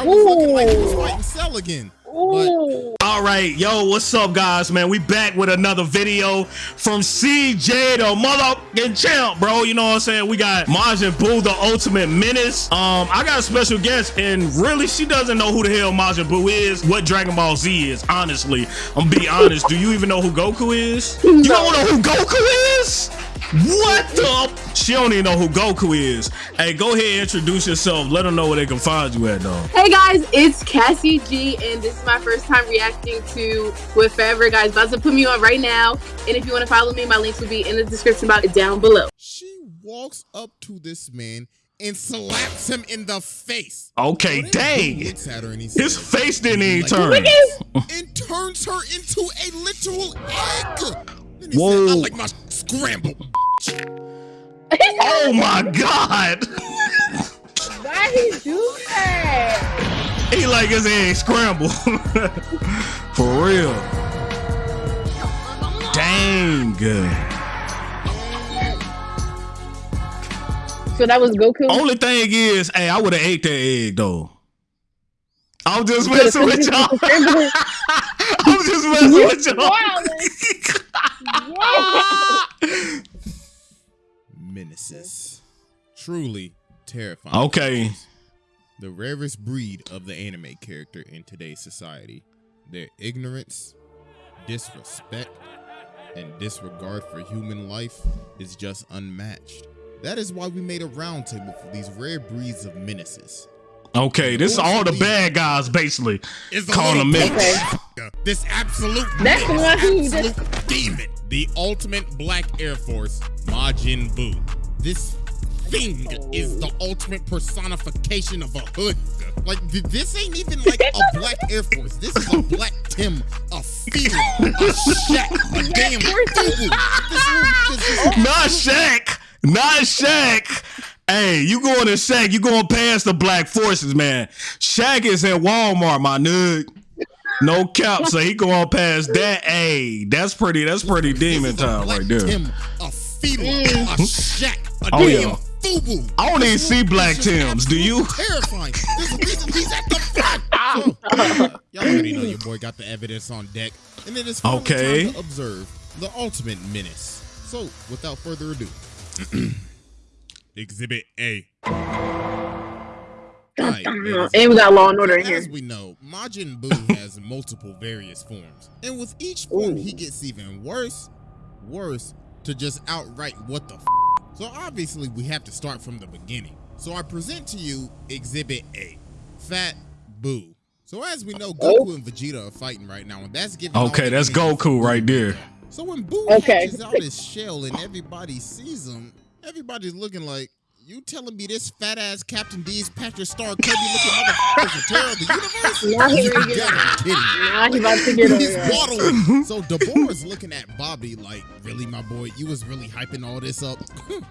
bro was looking like he was fighting Cell again. Ooh. All right, yo, what's up, guys? Man, we back with another video from CJ, the motherfucking champ, bro. You know what I'm saying? We got Majin Buu, the ultimate menace. Um, I got a special guest, and really, she doesn't know who the hell Majin Buu is, what Dragon Ball Z is. Honestly, I'm gonna be honest. Do you even know who Goku is? You don't know who Goku is? What the? She don't even know who Goku is. Hey, go ahead and introduce yourself. Let them know where they can find you at, though. Hey guys, it's Cassie G, and this is my first time reacting to With Forever. Guys, about to put me on right now. And if you want to follow me, my links will be in the description box down below. She walks up to this man and slaps him in the face. Okay, So dang. Looks at her and he His says, face didn't even Like, turn. and turns her into a literal egg. Then he Whoa. said, I like my scramble. Oh my god! Why he do that? He like his egg scrambled. For real. Dang. Good. So that was Goku. Only thing is, hey, I would have ate that egg though. I'm just messing with y'all. I'm just messing with y'all. Wow. Menaces. Truly terrifying. Okay. The rarest breed of the anime character in today's society. Their ignorance, disrespect, and disregard for human life is just unmatched. That is why we made a roundtable for these rare breeds of menaces. Okay, this is all the bad guys basically. Is the Calling little them Okay. This absolute That's the one who absolute just- demon. The ultimate black Air Force, Majin Buu. This thing is the ultimate personification of a hood. Like this ain't even like a black Air Force. This is a black Tim, a Fila, a Shaq, a damn Fubu. This, this is Not Shaq. Not Shaq. Hey, you going to Shaq, you going past the black forces, man. Shaq is in Walmart, my nigga. No cap, so he going past that. Hey, that's pretty, that's pretty demon this is a time right there. Tim, a Fila, a mm. Shaq, a Oh, damn yeah. Fubu. I don't even see black Tims, do you? Terrifying. There's a reason he's at the front. So, ah. y'all already know your boy got the evidence on deck, and it is Okay. time to observe the ultimate menace. So, without further ado, Exhibit A. Alright, ladies And we got Law and Order in here. as we know, Majin Buu has multiple various forms. And with each form, he gets even worse, worse, to just outright what the f. So obviously, we have to start from the beginning. So I present to you Exhibit A Fat Buu. So as we know, Goku oh. and Vegeta are fighting right now, and that's giving. Okay, that's Goku right there. So when Boo Okay. hatches out his shell and everybody sees him, everybody's looking like, you telling me this fat ass Captain D's Patrick Star Kirby looking motherfucker is the terror of the universe? Now he You ready to get gotta on. be kidding me. Now he about to get on. He's there. waddling. So Dabura is looking at Babidi like, really, my boy, you was really hyping all this up.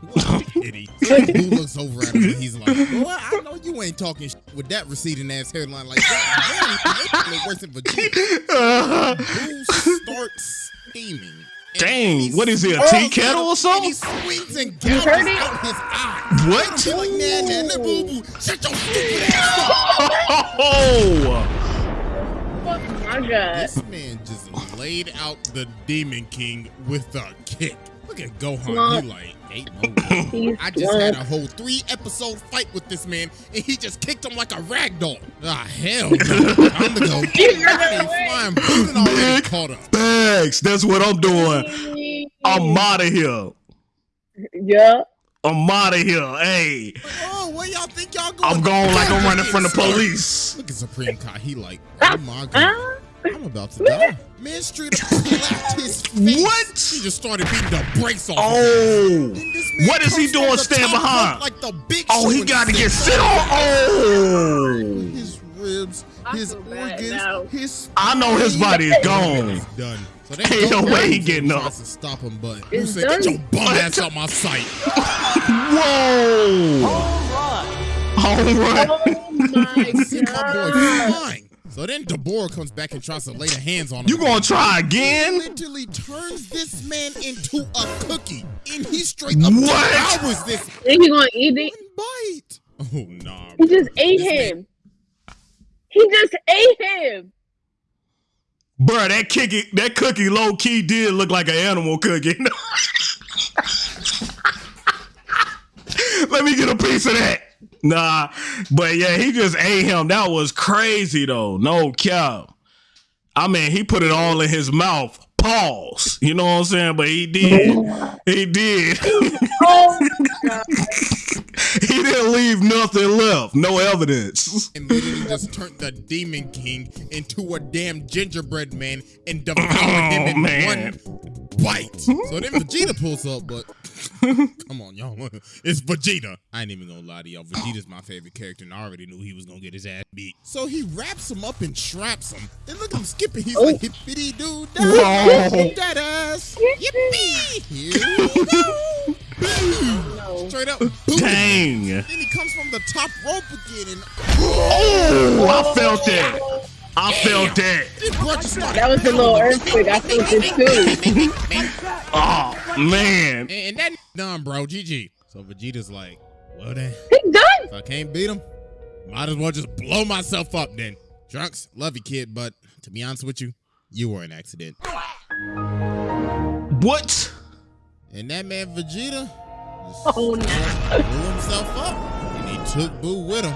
what a pity. So Boo looks over at him and he's like, boy, I know you ain't talking sh- with that receding ass hairline like that. Very worse than Vegeta. Boo starts steaming. And Dang, what is it, a tea kettle or something? He swings and gouges out his eye. What? Like, boo, boo. Shut your stupid ass up. Oh, Oh my god. This man just laid out the Demon King with a kick. Look at Gohan. He like, ain't no I just had a whole three episode fight with this man, and he just kicked him like a rag doll. Ah, hell no. Time to go. He ran Hey, flying Bootin already caught up. thanks. That's what I'm doing. I'm out of here. Yeah. I'm out of here. Hey, Oh, where y'all think y'all going? I'm going like I'm running from the police. Look at Supreme Kai. He like, oh my god. Huh? I'm about to die. Man straight up slapped his face. What? He just started beating the brakes off. Oh, And what is he comes from doing? the Stand top behind. rope Like the big oh, he got to get sit sit on. Oh, His ribs, his organs, now. his. I know his body is gone. It's done. So they Ain't no way he down, getting tries up. to stop him, but you said, get your bum ass out my sight. Whoa! All right. Oh my See my boy god. flying. So then Dabura comes back and tries to lay her hands on him. You gonna try again? He literally turns this man into a cookie, and he straight up What? devours this Think he gonna eat it? one bite. Oh nah. He bro. just ate This man- him. He just ate him. Bruh, that cookie, that cookie low key did look like an animal cookie. Let me get a piece of that. Nah, but yeah, he just ate him. That was crazy though. No cap. I mean, he put it all in his mouth. Pause. You know what I'm saying? But he did. He did. Oh he didn't leave nothing left. No evidence. and literally just turned the Demon King into a damn gingerbread man and devoured him in Oh, man. one bite. So then Vegeta pulls up, but come on, y'all. It's Vegeta. I ain't even gonna lie to y'all. Vegeta's my favorite character, and I already knew he was gonna get his ass beat. So he wraps him up and straps him. And look at him skipping. He's oh. like, hippity doo Whoa. dah, that ass. Yippee! Here we go. Boom. No. Straight up. Boom. Dang. Then he comes from the top rope again and Oh, I felt that. I felt that. this bro just started That was a little earthquake. I felt it too. Oh man. And, and that done, bro. GG. So Vegeta's like, well then, He done. if I can't beat him, might as well just blow myself up then. Trunks, love you, kid, but to be honest with you, you were an accident. What? And that man Vegeta just Oh no. blew himself up, and he took Boo with him.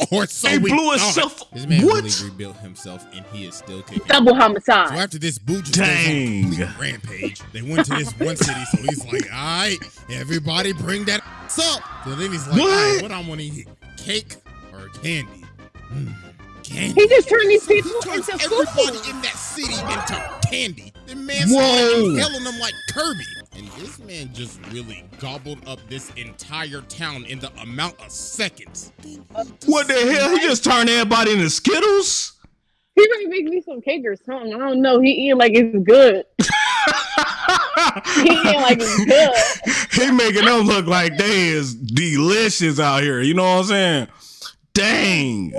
or so He we blew thought. himself- This man What? really rebuilt himself, and he is still kicking. Double So homicide. after this, Boo just goes on a rampage. They went to this one city, so he's like, "All right, everybody, bring that up." So then he's like, What? "All right, what I want to eat, cake or candy? Mm, candy." He just turned these So he people turns into everybody food. in that city into candy. The man Whoa. started yelling them like Kirby. And this man just really gobbled up this entire town in the amount of seconds. What the hell? He just turned everybody into Skittles? He might make me some cake or something. I don't know. He eating like it's good. He eating like it's good. he making them look like they is delicious out here. You know what I'm saying? Dang.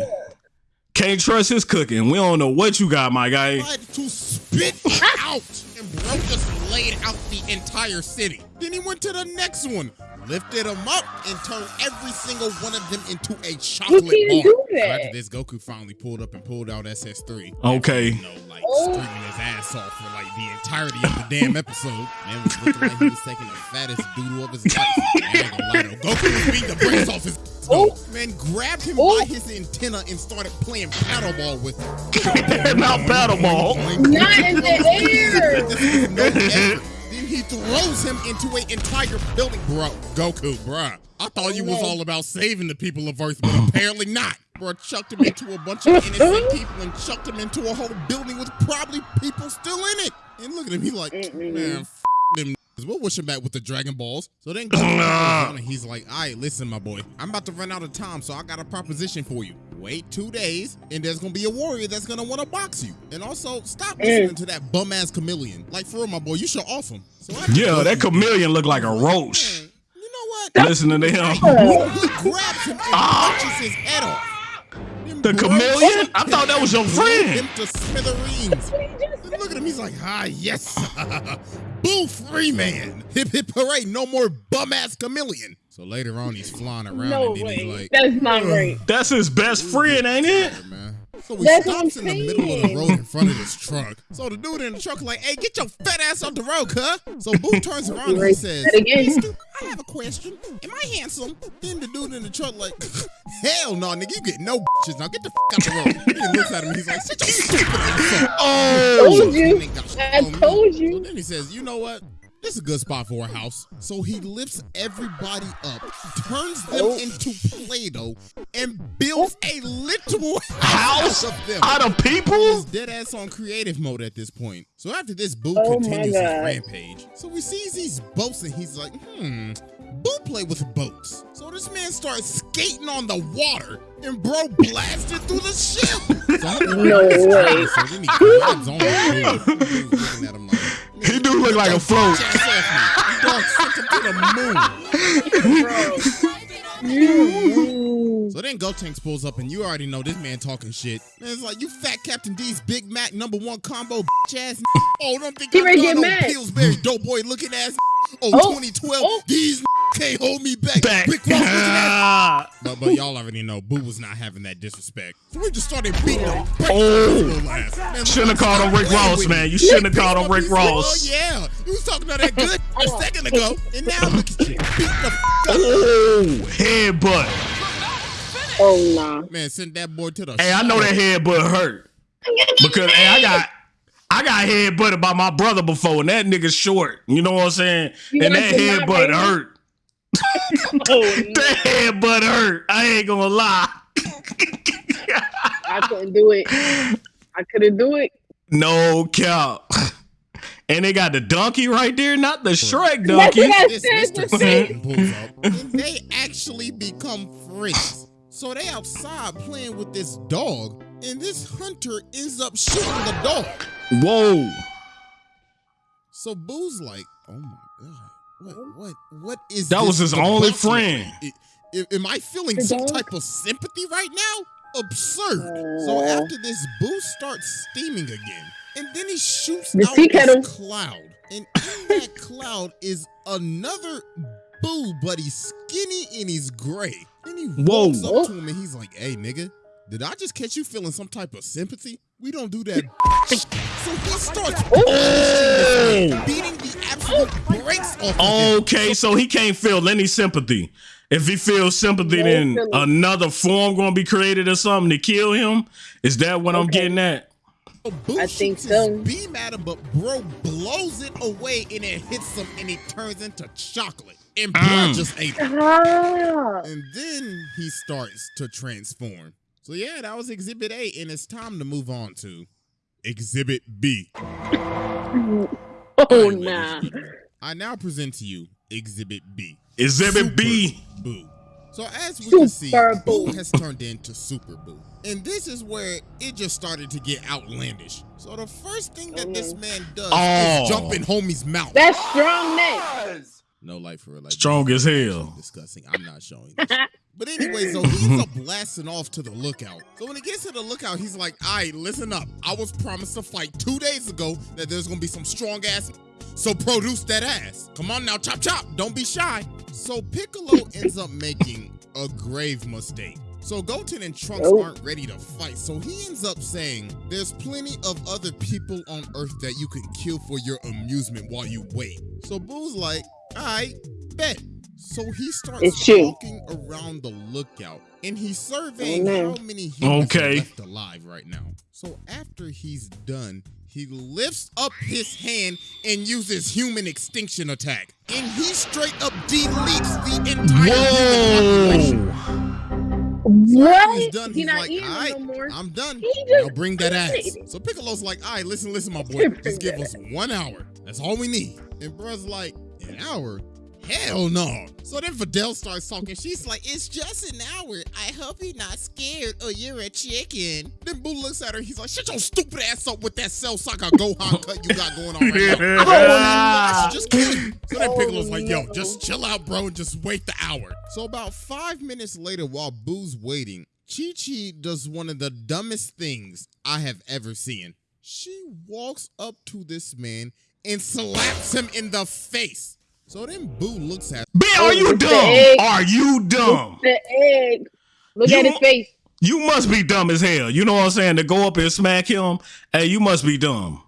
Can't trust his cooking. We don't know what you got, my guy. tried to spit out, and bro just laid out the entire city. Then he went to the next one, lifted them up, and turned every single one of them into a chocolate can't bar. do So that. after this, Goku finally pulled up and pulled out SS3. Okay. You know, like Oh. screaming his ass off for like the entirety of the damn episode. Man was looking like he was taking the fattest doodle of his life. I ain't gonna lie though. Goku was beating the brakes off his. Oh. Man grabbed him Oh. by his antenna and started playing paddleball with him. Not paddleball. Not in the air. No. Then he throws him into an entire building. Bro, Goku, bruh. I thought you was all about saving the people of Earth, but apparently not. Bro, chucked him into a bunch of innocent people and chucked him into a whole building with probably people still in it. And look at him, he like, man, f- them niggas. We'll wish him back with the Dragon Balls. So then Goku Nah. goes on and he's like, all right, listen, my boy. I'm about to run out of time, so I got a proposition for you. Wait two days, and there's gonna be a warrior that's gonna want to box you. And also, stop Mm. listening to that bum ass chameleon. Like for real, my boy, you should off him. So after Yeah, Goku- that chameleon looked like a roach. Man, You know what? Listening to him. He grabs him and punches his head off. Then The chameleon? I thought that was your blew friend. Him to smithereens. And look at him. He's like, ah, yes. Boo free man. Hip hip hooray. No more bum ass chameleon. So later on, he's flying around No and then way. he's like, That's not right. That's his best friend, ain't it? "Yeah, man. So he That's stops in the middle of the road in front of this truck. So the dude in the truck like, hey, get your fat ass off the road, huh? So Boo turns around and he says, That "Mister, I have a question. Am I handsome? Then the dude in the truck like, hell no, nigga, you get no bitches. Now get the f out the road. He looks at him. He's like, sit your stupid ass up. Oh, Told you. Ain't got shit I on me. told So you. then he says, you know what? This is a good spot for a house. So he lifts everybody up, turns them Oh. into Play-Doh, and builds a literal House? house of them. out of people? He's dead ass on creative mode at this point. So after this, Boo Oh continues his rampage. So he sees these boats and he's like, hmm, Boo play with boats. So this man starts skating on the water and bro blasted through the ship. So No way. So then he grabs on the Boo. Boo's looking at him like, He do look like a float. "Get your ass off me." Dog sent him to the moon. So then Gotenks pulls up, and you already know this man talking shit. Man, it's like, you fat Captain D's Big Mac number one combo bitch ass Oh, don't think He I'm ready to get no mad. Pillsbury dope boy looking ass Oh, Oh, 2012, oh. these can't hold me back. Back. Rick Ross looking ah. but, but y'all already know Boo was not having that disrespect. So we just started beating oh. Oh. him. Oh. Shouldn't have called him Rick Ross, man. You shouldn't have called him Rick Ross. Oh, yeah. You was talking about that good a oh. second ago. And now look at you. Beat the f- up. Oh, headbutt. Oh nah. Man, send that boy to the Hey, I know that headbutt hurt. Because hey, I got I got headbutted by my brother before, and that nigga short. You know what I'm saying? You and that your headbutt hurt. Oh, That headbutt hurt. I ain't gonna lie. I couldn't do it. I couldn't do it. No cap. And they got the donkey right there, not the Shrek donkey. what I This said. Mr. the Satan pulls up, and they actually become friends. So they outside playing with this dog, and this hunter ends up shooting the dog. Whoa. So Boo's like, "Oh my god, what, what, what is That was his only friend. me? I- I- am I feeling The some dog? type of sympathy right now? Absurd. So after this, Boo starts steaming again, and then he shoots The out sea kettle. this cloud, and in that cloud is another Boo, but he's skinny and he's gray. And he Whoa. walks up oh. to him and he's like, "Hey, nigga." Did I just catch you feeling some type of sympathy? We don't do that. so he starts Oh. beating the absolute brakes off of him. Okay, so he can't feel any sympathy. If he feels sympathy, No then feeling. another form gonna be created or something to kill him. Is that what I'm getting at? I think so. beam at him, but bro blows it away and it hits him and it turns into chocolate. And blood Mm. just ate him. Ah. And then he starts to transform. So yeah, that was Exhibit A, and it's time to move on to Exhibit B. Oh Alright, nah. I now present to you Exhibit B. Exhibit B. Boo. So as we can see, Super Boo Boo. has turned into Super Boo. And this is where it just started to get outlandish. So the first thing that this oh. man does Oh. is jump in homie's mouth. That's strong neck. no life for real. Like, Strong as hell. actually Disgusting. I'm not showing this. But anyway, so he ends up blasting off to the lookout. So when he gets to the lookout, he's like, all right, listen up. I was promised a fight two days ago that there's gonna be some strong ass. So produce that ass. Come on now, chop chop. Don't be shy. So Piccolo ends up making a grave mistake. So Goten and Trunks Oh. aren't ready to fight. So he ends up saying, There's plenty of other people on Earth that you can kill for your amusement while you wait. So Boo's like, Alright, bet. So he starts It's true. walking around the lookout and he's surveying how many humans Okay. are left alive right now. So after he's done, he lifts up his hand and uses human extinction attack. And he straight up deletes the entire human population. Whoa. He's What? done. He He's not like, eating all right, no more. I'm done. He just Now bring that ass. So Piccolo's like, all right, listen, listen, my boy. Just give us one hour. That's all we need. And bruh's like, an hour? Hell no. So then Videl starts talking. She's like, it's just an hour. I hope you're not scared or you're a chicken. Then Boo looks at her. He's like, shut your stupid ass up with that Cell Saga Gohan cut you got going on right now. I should just kill you. So then Oh, Piccolo's like, yo, oh, just chill out, bro, and just wait the hour. So about five minutes later, while Boo's waiting, Chi Chi does one of the dumbest things I have ever seen. She walks up to this man and slaps him in the face. So then Boo looks at B, are you It's dumb? Are you dumb? The egg. Look You at his face. You must be dumb as hell. You know what I'm saying? To go up and smack him, hey, you must be dumb.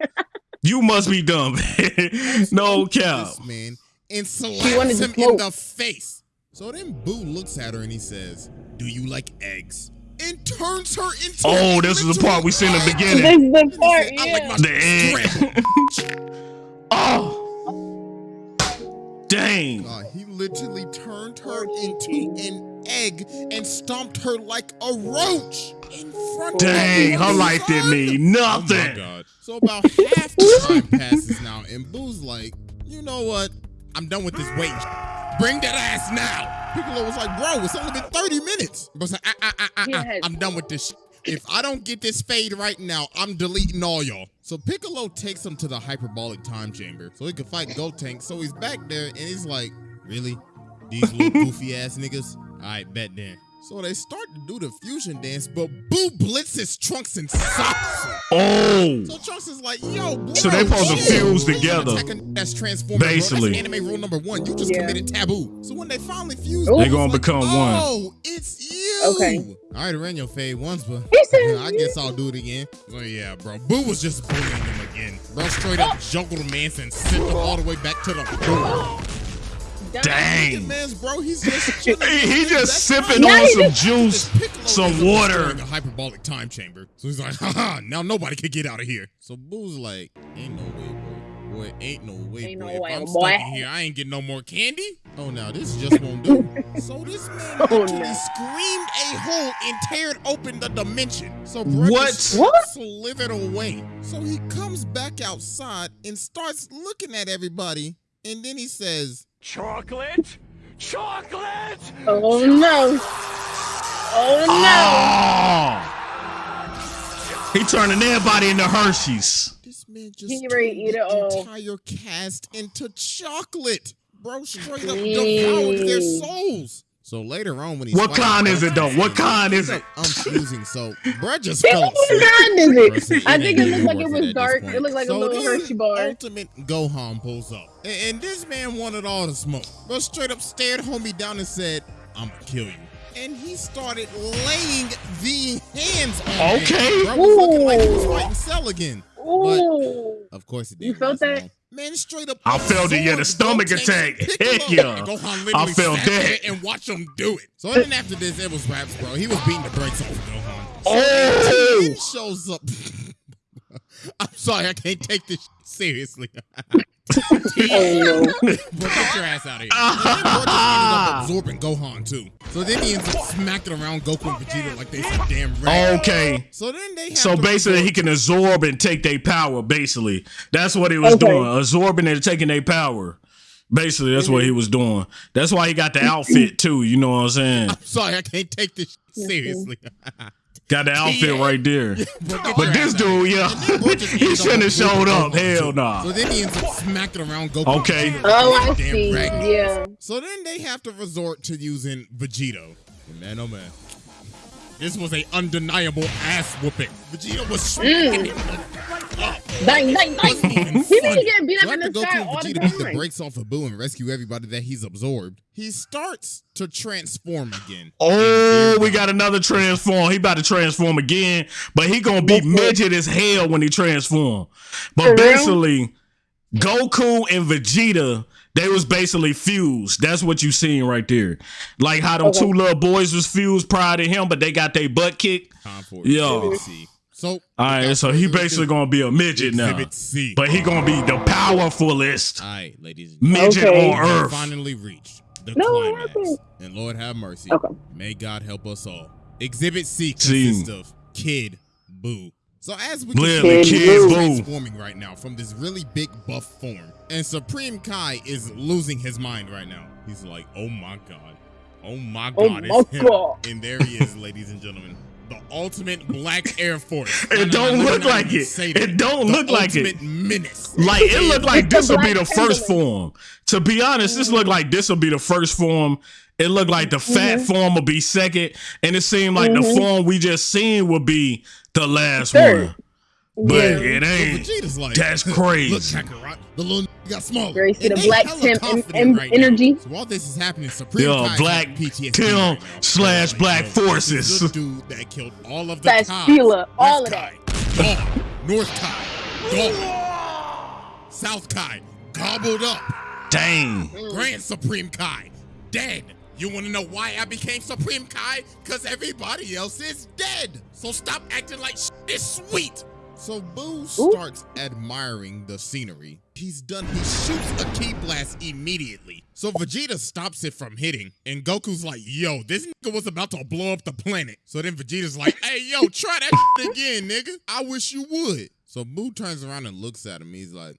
you must be dumb. no cap. this man and slaps him in the face. So then Boo looks at her and he says, Do you like eggs? And turns her into Oh, this is the part we seen in the beginning. This is the part, I like yeah. my The egg. oh. Dang. God, he literally turned her into an egg and stomped her like a roach in front Dang, of her her life didn't son. mean Oh my nothing. god. So about half the time passes now, and Boo's like, you know what? I'm done with this wait. Bring that ass now. Piccolo was like, bro, it's only been 30 minutes. But like, ah, ah, ah, ah, Yes. I'm done with this. If I don't get this fade right now, I'm deleting all y'all. So Piccolo takes him to the hyperbolic time chamber so he can fight Gotenk. So he's back there and he's like, really? These little goofy ass niggas? All right, bet then. So they start to do the fusion dance, but Boo blitzes Trunks and stops him. Oh. So Trunks is like, yo, bro, So they supposed to fuse together. That's transforming. Basically. That's anime rule number one. You just Yeah. committed taboo. So when they finally fuse, They Boo's gonna like, become one. Oh, it's you. Okay. All right, I ran your fade once, but I guess I'll do it again. Oh yeah, bro. Boo was just bullying him again. Bro straight up juggled a man and sent him all the way back to the door. Dang. Man's bro, he's just chilling. He, he just sipping on some just- juice, some water. destroying A hyperbolic time chamber. So he's like, haha, now nobody can get out of here. So Boo's like, ain't no way, boy. Boy, ain't no way, Ain't boy. no if way, I'm boy. stuck in here, I ain't getting no more candy. Oh, now this just won't do. so this man Oh, actually no. screamed a hole and teared open the dimension. So Brett What? What? slithered away. So he comes back outside and starts looking at everybody. And then he says, Chocolate? Chocolate! Oh no. Oh Oh. He turning everybody into Hershey's. This man just He ready to turned eat it the all. entire cast into chocolate. Bro, straight up Dang. devoured their souls. So later on, when he's What fighting kind is it though? What kind is it? I'm fusing. So, bro just no. fell What asleep. kind is it? I think it looked like it was dark. It looked like a little Hershey bar. Ultimate Gohan pulls up. And, and this man wanted all the smoke. Bro straight up stared homie down and said, I'm gonna kill you. And he started laying the hands on him. Okay. Bro was looking like he was fighting Cell again. Ooh. Of course it did. You felt that? Man, straight up. I felt it, yeah, the stomach attack. Heck yeah. Gohan I felt that. And watch him do it. So then after this, it was raps, bro. He was beating the brakes off of Gohan. Oh. Tien shows up. I'm sorry, I can't take this seriously. Oh no. Bro, get your ass out of here. And then Bro just ended up absorbing Gohan too. So then he ends up smacking around Goku and Vegeta like they some damn rat. Okay. So then they have So basically, resort- he can absorb and take their power. Basically, that's what he was Okay. doing, absorbing and taking their power. Basically, that's what he was doing. That's why he got the outfit too. You know what I'm saying? I'm Sorry, I can't take this seriously. Got the outfit right there. Bro, But this ass out of dude, here. yeah, And then Bro just he shouldn't have showed up. Gohan, Hell too. nah. So then he ends up smacking around Goku. Okay. Oh, a I damn see. rag. Yeah. So then they have to resort to using Vegito. Man, oh man. This was a undeniable ass whooping. Vegeta was mm. smacking him up. Bang, bang, bang. Even He be funny. getting beat up in the Goku sky and all the Vegeta beat the time. brakes off of Boo and rescue everybody that he's absorbed, he starts to transform again. Oh, we got another transform. He about to transform again, but he gonna be midget as hell when he transform. For But real? basically, Goku and Vegeta, they was basically fused. That's what you seen right there. Like how them Okay. two little boys was fused prior to him, but they got their butt kicked. Time for Yo. Exhibit C. So, All right, so he basically gonna be a midget now, C. but he gonna be the powerfulest All right, ladies and gentlemen. midget Okay. on We earth. finally reached the No, climax. And Lord have mercy. Okay. May God help us all. Exhibit C See. consists of Kid Boo. So as we Literally, can see, Kid he's Boo. transforming right now from this really big buff form. And Supreme Kai is losing his mind right now. He's like, oh my God. Oh my god, Oh God, my him. God. And there he is, ladies and gentlemen. The ultimate Black Air Force. No, no, It no, don't let look like it. It don't The look like it. ultimate menace. Like it looked like this the will be the first form. To be honest, this looked like this will be the first form. It looked like the fat Mhm. form will be second, and it seemed like the Mhm. form we just seen would be the last Third. one. But Yeah. it ain't. Vegeta's like, That's Look, crazy. Kakarot, the little n- got smaller. There you see And the black hella Tim confident en- en- right energy. Now. So while this is happening, Supreme Yo, Kai Black has PTSD Tim right slash Like, Black yo, Forces. This dude that killed all of the Slash Kais. Fila, all West of Kai, gone. North Kai, gone. South Kai, gobbled up. Dang. Grand Supreme Kai, dead. You want to know why I became Supreme Kai? Because everybody else is dead. So stop acting like shit is sweet. So Boo starts admiring the scenery. He's done, he shoots a ki blast immediately. So Vegeta stops it from hitting. And Goku's like, yo, this nigga was about to blow up the planet. So then Vegeta's like, hey, yo, try that shit again, nigga. I wish you would. So Boo turns around and looks at him. He's like,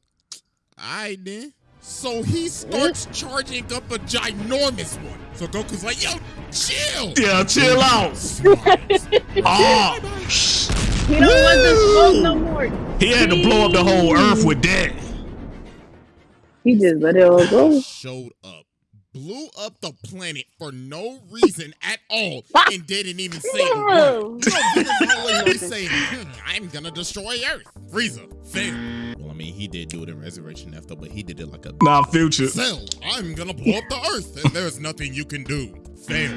all right then. So he starts charging up a ginormous one. So Goku's like, yo, chill. Yeah, chill out. Smiles. He don't want the smoke no more. he had to blow up the whole earth with that. He just let it all go. Showed up, blew up the planet for no reason at all, and didn't even say a word. No. So Vegeta's always saying, "Hmm, I'm gonna gonna destroy Earth. Frieza, fail. Well, I mean, he did do it in Resurrection F, though, but he did it like a Nah, future. Cell, I'm gonna blow up the Earth, and there's nothing you can do. Fail.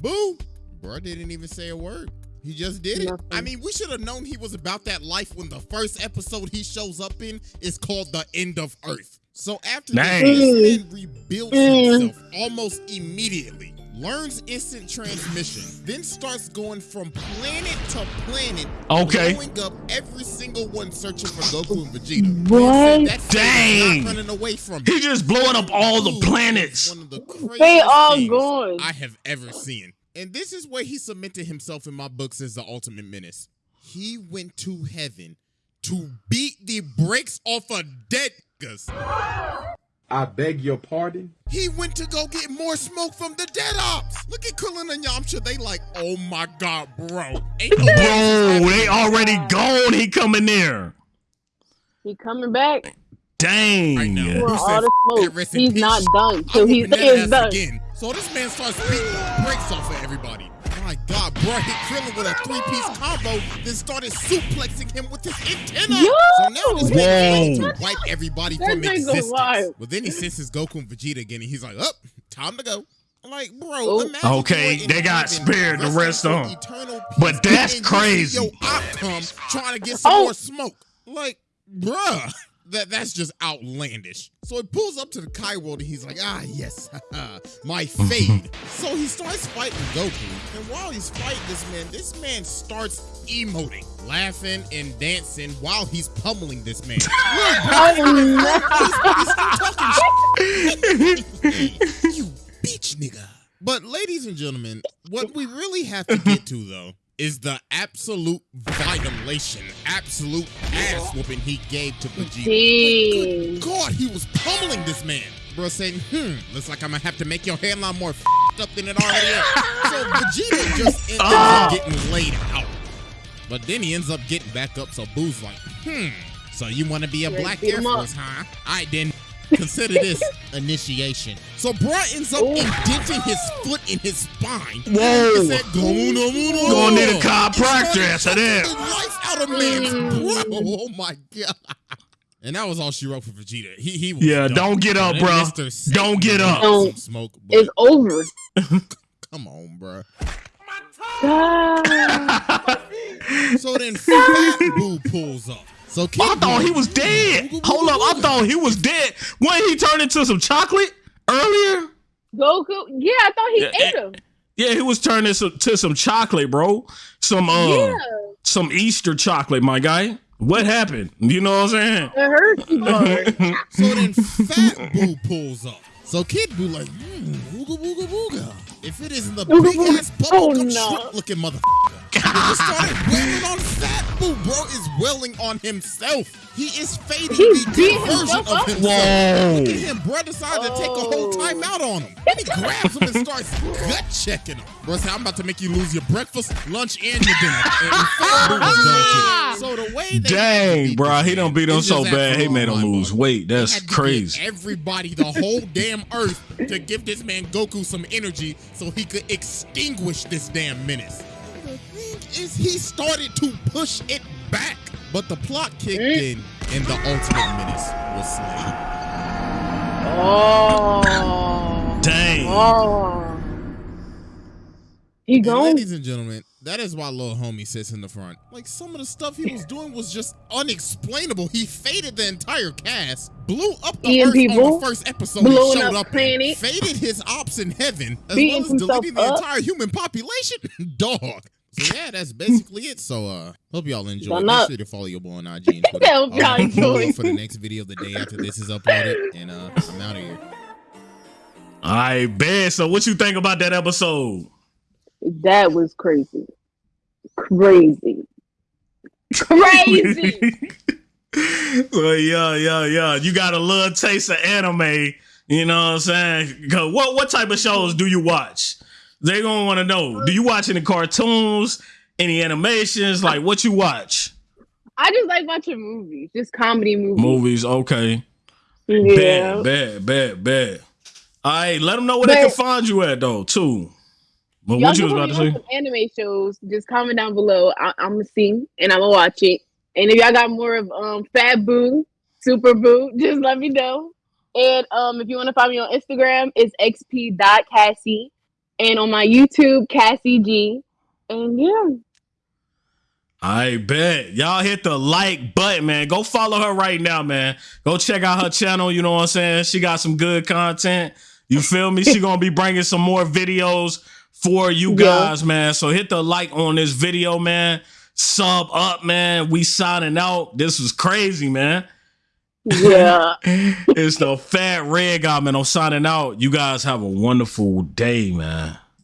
Boo. Bro didn't even say a word. He just did it. Nothing. I mean, we should have known he was about that life when the first episode he shows up in is called The End of Earth. So after Dang. this, this man rebuilds Mm. himself almost immediately, learns instant transmission, then starts going from planet to planet, Okay. blowing up every single one searching for Goku and Vegeta. What? Man said that thing is Dang. Not running away from him. He just blowing up all the planets. One of the craziest They all things gone. I have ever seen. And this is where he cemented himself in my books as the ultimate menace. He went to heaven to beat the brakes off of dead niggas. I beg your pardon? He went to go get more smoke from the dead ops. Look at Krillin and Yamcha. They like, oh my god, bro. Ain't no way this is Bro, they already gone. He coming there. He coming back Dang. Right now. for Who all the smoke. it, rest in He's not done I'm till he whooping that is ass done. again. So this man starts beating the brakes off of everybody. My God, bro hit Krillin with a three-piece combo, then started suplexing him with his antenna. Yo! So now this man is Whoa. trying to wipe everybody That from nigga existence. wild. But then he senses Goku and Vegeta again, and he's like, "Up, time to go." I'm like, bro, Oh. imagine Okay, they got spared the rest of of 'em. eternal But that's and you see crazy. Your op come trying to get some Oh. more smoke. Like, bruh. That, that's just outlandish. So he pulls up to the Kai world and he's like, ah, yes, my fade. so he starts fighting Goku. And while he's fighting this man, this man starts emoting, laughing, and dancing while he's pummeling this man. Look, he's, he's talking you bitch nigga. But ladies and gentlemen, what we really have to get to though is the absolute violation, absolute ass whooping he gave to Vegeta. Good God, he was pummeling this man. Bro saying, hmm, looks like I'm gonna have to make your hairline more f***ed up than it already is. So Vegeta just ends up getting laid out. But then he ends up getting back up, so Boo's like, hmm, so you wanna be a Yeah, black Air. Force, huh? I then consider this initiation. So bro ends up Ooh. indenting his foot in his spine. Whoa. He said, "Go no, no, no." Gonna need a chiropractor after that. life out of man's Mm. bro. Oh my god. And that was all she wrote for Vegeta. He he was Yeah, done. don't get up, bro. Don't get up. Don't. Smoke, but It's over. come on, bro. God. So then Fat Boo pulls up. So I thought Buu- he was dead. Hold up, I thought he was dead. When he turned into some chocolate earlier? Goku. Yeah, I thought he Yeah, ate him. Yeah, he was turning some, to some chocolate, bro. Some uh, yeah, some Easter chocolate, my guy. What happened? You know what I'm saying? it hurts too. So then Fat Boo pulls up. So Kid Boo like, hmm, wooga wooga wooga. If it isn't the Wooga big wooga. ass Oh, bubblegum no. shrimp looking motherfucker. He just started wailing on Fat Boo. Bro is wailing on himself. He is fading He's the beating good version of up. himself. Whoa. Look at him. Bro decided to take a whole Oh. time out on him. Then he grabs him and starts gut checking him. Bro said, I'm about to make you lose your breakfast, lunch, and your dinner. And Fat Boo was done too. So the way they Dang, bro, he man done beat him so bad, he made him lose mind-boggling. weight. They That's had to crazy. Everybody, the whole damn earth, to give this man Goku some energy so he could extinguish this damn menace. The thing is, he started to push it back, but the plot kicked mm. in, and the ultimate menace was slain. Oh. Dang. Oh. He gone. ladies and gentlemen, that is why little homie sits in the front. Like some of the stuff he was doing was just unexplainable. He faded the entire cast, blew up the Eating earth people, on the first episode he showed up up, in, planet. faded his ops in heaven, as Beating well as deleting the up. entire human population. Dog. So yeah, that's basically it. So uh hope y'all enjoy. Make sure to follow your boy on IG and Twitter. Hope y'all I'll have a for the next video the day after this is uploaded. And uh I'm out of here. I bet. So what you think about that episode? That was crazy. Crazy. Crazy. so yeah, yeah, yeah. You got a little taste of anime. You know what I'm saying? 'Cause What what type of shows do you watch? They gonna want to know. Do you watch any cartoons, any animations? Like what you watch? I just like watching movies, just comedy movies. Movies, okay. Yeah. Bad, bad, bad, bad. All right, let them know where they can find you at though, too. But what you was about to say? some anime shows. Just comment down below. I- I'm gonna see and I'm gonna watch it, And if y'all got more of um Fat Boo, Super Boo, just let me know. And um, if you want to follow me on Instagram, it's xp.cassie. And on my YouTube, Cassie G. And yeah. I bet y'all hit the like button, man. Go follow her right now, man. Go check out her channel. You know what I'm saying? She got some good content. You feel me? She gonna be bringing some more videos for you guys, yeah. man. So hit the like on this video, man. Sub up, man. We signing out. This was crazy, man. Yeah. it's the fat red guy, man. I'm signing out. You guys have a wonderful day, man.